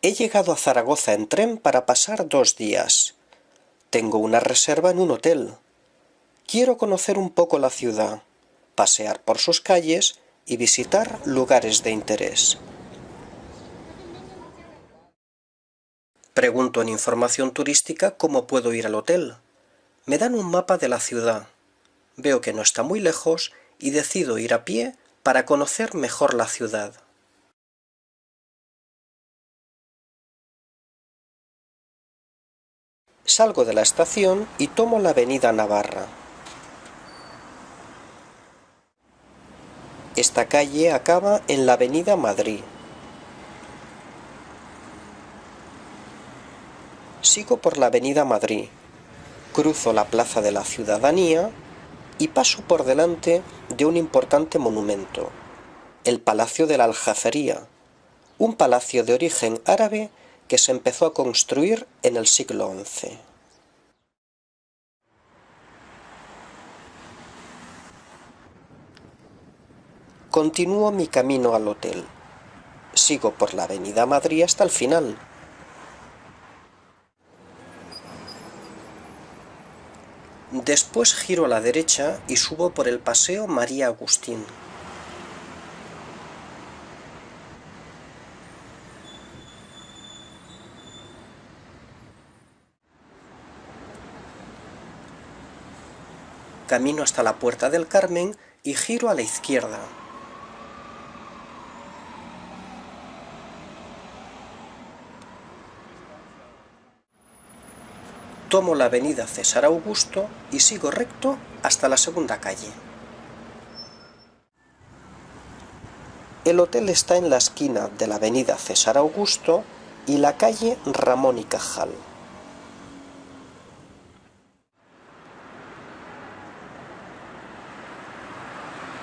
He llegado a Zaragoza en tren para pasar dos días. Tengo una reserva en un hotel. Quiero conocer un poco la ciudad, pasear por sus calles y visitar lugares de interés. Pregunto en información turística cómo puedo ir al hotel. Me dan un mapa de la ciudad. Veo que no está muy lejos y decido ir a pie para conocer mejor la ciudad. Salgo de la estación y tomo la avenida Navarra. Esta calle acaba en la avenida Madrid. Sigo por la avenida Madrid, cruzo la Plaza de la Ciudadanía y paso por delante de un importante monumento, el Palacio de la Aljafería, un palacio de origen árabe que se empezó a construir en el siglo XI. Continúo mi camino al hotel. Sigo por la avenida Madrid hasta el final. Después giro a la derecha y subo por el Paseo María Agustín. Camino hasta la Puerta del Carmen y giro a la izquierda. Tomo la avenida César Augusto y sigo recto hasta la segunda calle. El hotel está en la esquina de la avenida César Augusto y la calle Ramón y Cajal.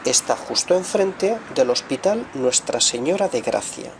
Está justo enfrente del Hospital Nuestra Señora de Gracia.